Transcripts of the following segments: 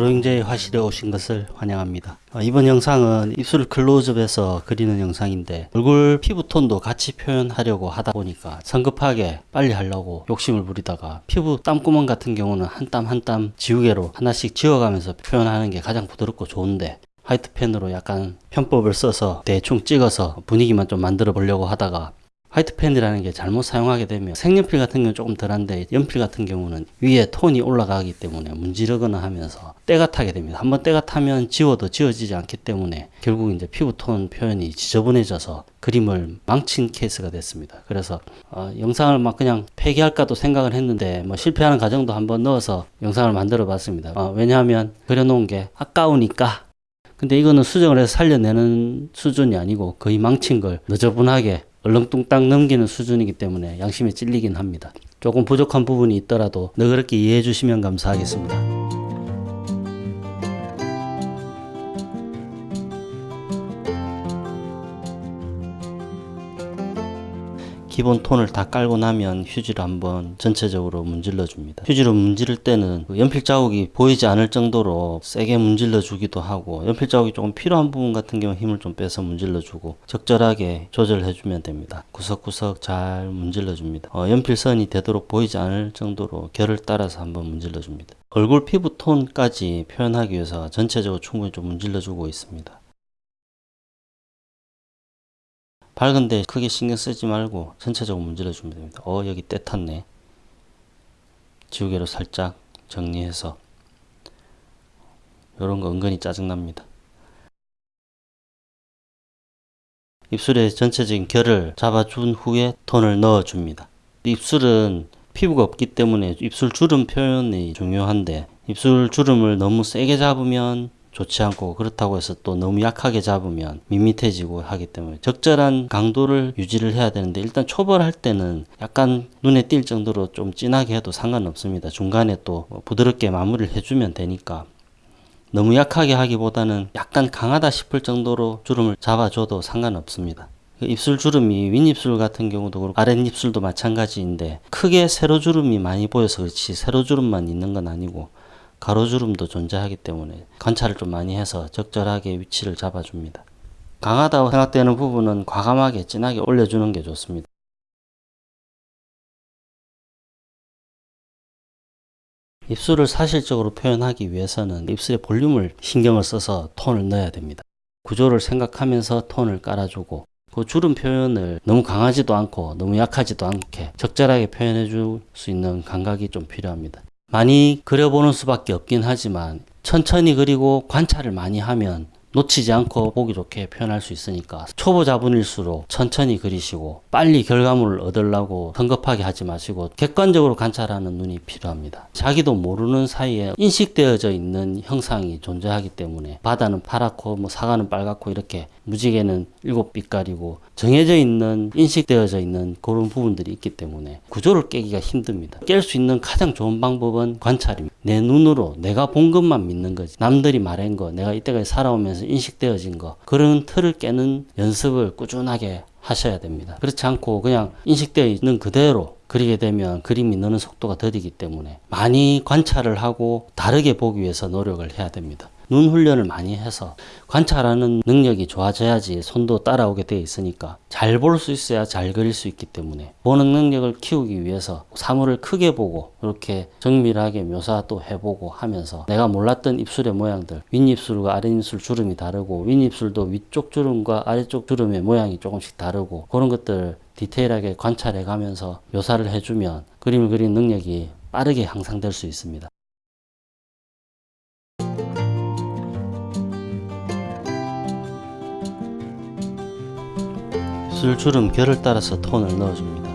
드로잉제이 화실에 오신 것을 환영합니다. 어, 이번 영상은 입술 클로즈업해서 그리는 영상인데 얼굴 피부톤도 같이 표현하려고 하다 보니까 성급하게 빨리 하려고 욕심을 부리다가 피부 땀구멍 같은 경우는 한 땀 한 땀 지우개로 하나씩 지워가면서 표현하는 게 가장 부드럽고 좋은데 화이트펜으로 약간 편법을 써서 대충 찍어서 분위기만 좀 만들어 보려고 하다가 화이트 펜이라는 게 잘못 사용하게 되면 색연필 같은 경우는 조금 덜한데 연필 같은 경우는 위에 톤이 올라가기 때문에 문지르거나 하면서 때가 타게 됩니다. 한번 때가 타면 지워도 지워지지 않기 때문에 결국 이제 피부톤 표현이 지저분해져서 그림을 망친 케이스가 됐습니다. 그래서 어, 영상을 막 그냥 폐기할까도 생각을 했는데 뭐 실패하는 과정도 한번 넣어서 영상을 만들어 봤습니다. 어, 왜냐하면 그려놓은 게 아까우니까 근데 이거는 수정을 해서 살려내는 수준이 아니고 거의 망친 걸 너저분하게 얼렁뚱땅 넘기는 수준이기 때문에 양심에 찔리긴 합니다. 조금 부족한 부분이 있더라도 너그럽게 이해해 주시면 감사하겠습니다. 기본 톤을 다 깔고 나면 휴지로 한번 전체적으로 문질러 줍니다. 휴지로 문지를 때는 그 연필 자국이 보이지 않을 정도로 세게 문질러 주기도 하고 연필 자국이 조금 필요한 부분 같은 경우 힘을 좀 빼서 문질러 주고 적절하게 조절해 주면 됩니다. 구석구석 잘 문질러 줍니다. 어, 연필선이 되도록 보이지 않을 정도로 결을 따라서 한번 문질러 줍니다. 얼굴 피부 톤까지 표현하기 위해서 전체적으로 충분히 좀 문질러 주고 있습니다. 밝은데 크게 신경 쓰지 말고 전체적으로 문질러 주면 됩니다. 어 여기 때 탔네. 지우개로 살짝 정리해서 이런 거 은근히 짜증납니다. 입술에 전체적인 결을 잡아준 후에 톤을 넣어줍니다. 입술은 피부가 없기 때문에 입술 주름 표현이 중요한데 입술 주름을 너무 세게 잡으면 좋지 않고 그렇다고 해서 또 너무 약하게 잡으면 밋밋해지고 하기 때문에 적절한 강도를 유지를 해야 되는데 일단 초벌할 때는 약간 눈에 띌 정도로 좀 진하게 해도 상관없습니다. 중간에 또 부드럽게 마무리를 해주면 되니까 너무 약하게 하기보다는 약간 강하다 싶을 정도로 주름을 잡아줘도 상관없습니다. 입술 주름이 윗입술 같은 경우도 그렇고 아랫입술도 마찬가지인데 크게 세로 주름이 많이 보여서 그렇지 세로 주름만 있는 건 아니고 가로주름도 존재하기 때문에 관찰을 좀 많이 해서 적절하게 위치를 잡아줍니다. 강하다고 생각되는 부분은 과감하게 진하게 올려주는 게 좋습니다. 입술을 사실적으로 표현하기 위해서는 입술의 볼륨을 신경을 써서 톤을 넣어야 됩니다. 구조를 생각하면서 톤을 깔아주고 그 주름 표현을 너무 강하지도 않고 너무 약하지도 않게 적절하게 표현해 줄 수 있는 감각이 좀 필요합니다. 많이 그려보는 수밖에 없긴 하지만 천천히 그리고 관찰을 많이 하면 놓치지 않고 보기 좋게 표현할 수 있으니까 초보자분일수록 천천히 그리시고 빨리 결과물을 얻으려고 성급하게 하지 마시고 객관적으로 관찰하는 눈이 필요합니다. 자기도 모르는 사이에 인식되어져 있는 형상이 존재하기 때문에 바다는 파랗고 뭐 사과는 빨갛고 이렇게 무지개는 일곱 빛깔이고 정해져 있는 인식되어져 있는 그런 부분들이 있기 때문에 구조를 깨기가 힘듭니다. 깰 수 있는 가장 좋은 방법은 관찰입니다. 내 눈으로 내가 본 것만 믿는 거지. 남들이 말한 거, 내가 이때까지 살아오면서 인식되어진 거 그런 틀을 깨는 연습을 꾸준하게 하셔야 됩니다. 그렇지 않고 그냥 인식되어 있는 그대로 그리게 되면 그림이 느는 속도가 더디기 때문에 많이 관찰을 하고 다르게 보기 위해서 노력을 해야 됩니다. 눈 훈련을 많이 해서 관찰하는 능력이 좋아져야지 손도 따라오게 되어 있으니까 잘 볼 수 있어야 잘 그릴 수 있기 때문에 보는 능력을 키우기 위해서 사물을 크게 보고 이렇게 정밀하게 묘사도 해보고 하면서 내가 몰랐던 입술의 모양들 윗입술과 아랫입술 주름이 다르고 윗입술도 위쪽 주름과 아래쪽 주름의 모양이 조금씩 다르고 그런 것들 디테일하게 관찰해 가면서 묘사를 해주면 그림을 그리는 능력이 빠르게 향상될 수 있습니다. 술주름 결을 따라서 톤을 넣어줍니다.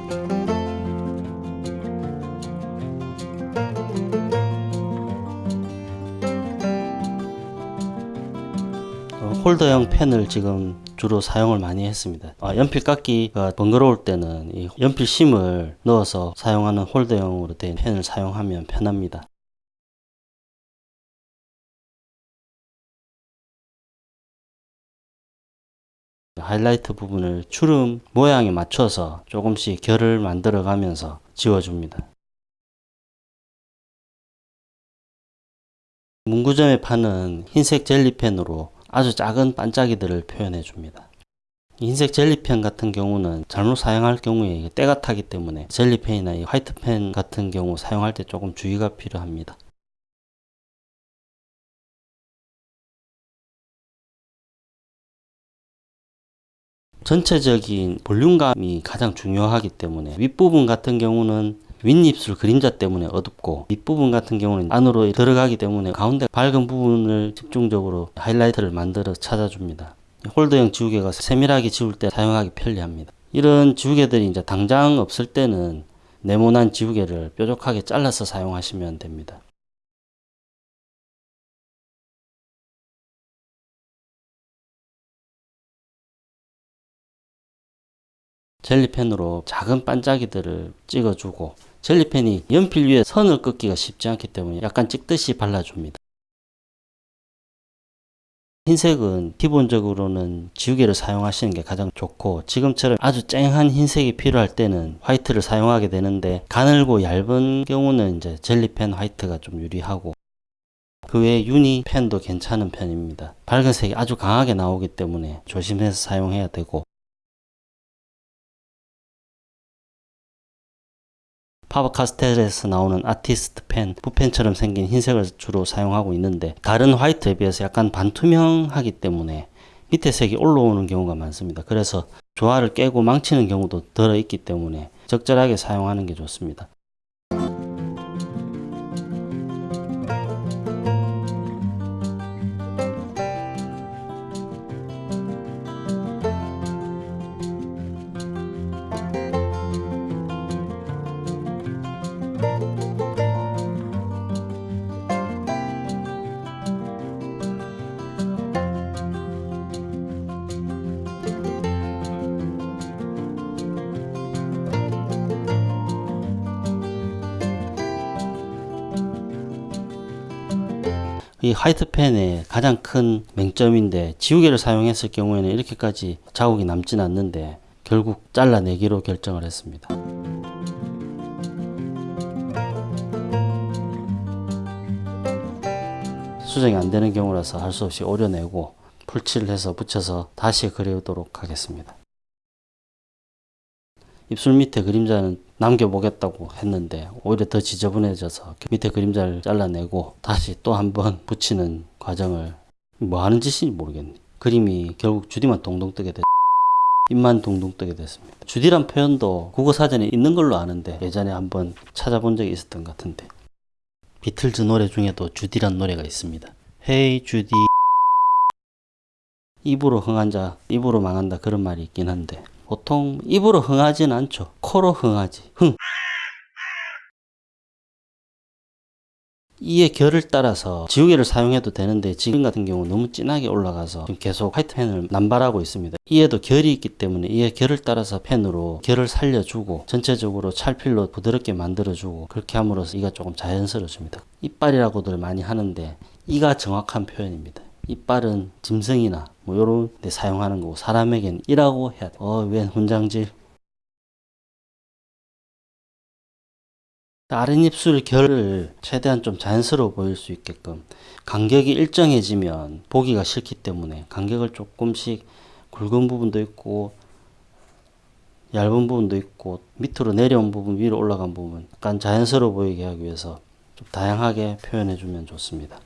어, 홀더형 펜을 지금 주로 사용을 많이 했습니다. 아, 연필 깎기가 번거로울 때는 이 연필 심을 넣어서 사용하는 홀더형으로 된 펜을 사용하면 편합니다. 하이라이트 부분을 주름 모양에 맞춰서 조금씩 결을 만들어 가면서 지워줍니다. 문구점에 파는 흰색 젤리펜으로 아주 작은 반짝이들을 표현해 줍니다. 흰색 젤리펜 같은 경우는 잘못 사용할 경우에 때가 타기 때문에 젤리펜이나 이 화이트펜 같은 경우 사용할 때 조금 주의가 필요합니다. 전체적인 볼륨감이 가장 중요하기 때문에 윗부분 같은 경우는 윗입술 그림자 때문에 어둡고 밑부분 같은 경우는 안으로 들어가기 때문에 가운데 밝은 부분을 집중적으로 하이라이트를 만들어 찾아줍니다. 홀더형 지우개가 세밀하게 지울 때 사용하기 편리합니다. 이런 지우개들이 이제 당장 없을 때는 네모난 지우개를 뾰족하게 잘라서 사용하시면 됩니다. 젤리펜으로 작은 반짝이들을 찍어주고 젤리펜이 연필 위에 선을 긋기가 쉽지 않기 때문에 약간 찍듯이 발라줍니다. 흰색은 기본적으로는 지우개를 사용하시는 게 가장 좋고 지금처럼 아주 쨍한 흰색이 필요할 때는 화이트를 사용하게 되는데 가늘고 얇은 경우는 이제 젤리펜 화이트가 좀 유리하고 그 외에 유니 펜도 괜찮은 편입니다. 밝은 색이 아주 강하게 나오기 때문에 조심해서 사용해야 되고 파버카스텔에서 나오는 아티스트 펜, 붓펜처럼 생긴 흰색을 주로 사용하고 있는데 다른 화이트에 비해서 약간 반투명하기 때문에 밑에 색이 올라오는 경우가 많습니다. 그래서 조화를 깨고 망치는 경우도 들어 있기 때문에 적절하게 사용하는 게 좋습니다. 이 화이트펜의 가장 큰 맹점인데 지우개를 사용했을 경우에는 이렇게까지 자국이 남진 않는데 결국 잘라내기로 결정을 했습니다. 수정이 안 되는 경우라서 할 수 없이 오려내고 풀칠을 해서 붙여서 다시 그려오도록 하겠습니다. 입술 밑에 그림자는 남겨보겠다고 했는데 오히려 더 지저분해져서 밑에 그림자를 잘라내고 다시 또 한번 붙이는 과정을 뭐 하는 짓인지 모르겠네. 그림이 결국 주디만 동동 뜨게 됐 입만 동동 뜨게 됐습니다. 주디란 표현도 국어사전에 있는 걸로 아는데 예전에 한번 찾아본 적이 있었던 것 같은데. 비틀즈 노래 중에도 주디란 노래가 있습니다. 헤이 주디. 입으로 흥한 자 입으로 망한다 그런 말이 있긴 한데 보통 입으로 흥하진 않죠. 코로 흥하지. 흥. 이의 결을 따라서 지우개를 사용해도 되는데 지금 같은 경우 너무 진하게 올라가서 지금 계속 화이트 펜을 남발하고 있습니다. 이에도 결이 있기 때문에 이의 결을 따라서 펜으로 결을 살려주고 전체적으로 찰필로 부드럽게 만들어주고 그렇게 함으로써 이가 조금 자연스러워집니다. 이빨이라고들 많이 하는데 이가 정확한 표현입니다. 이빨은 짐승이나 뭐 요런 데 사용하는 거고 사람에겐 이라고 해야 돼. 어, 웬 훈장질. 아랫입술 결을 최대한 좀 자연스러워 보일 수 있게끔 간격이 일정해지면 보기가 싫기 때문에 간격을 조금씩 굵은 부분도 있고 얇은 부분도 있고 밑으로 내려온 부분 위로 올라간 부분 약간 자연스러워 보이게 하기 위해서 좀 다양하게 표현해 주면 좋습니다.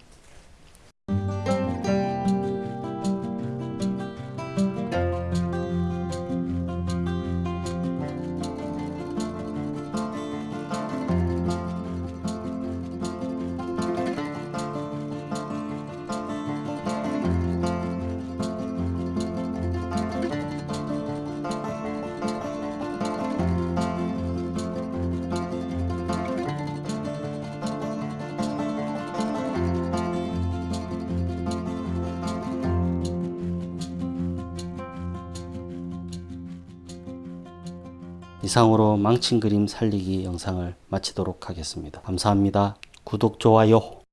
이상으로 망친 그림 살리기 영상을 마치도록 하겠습니다. 감사합니다. 구독, 좋아요.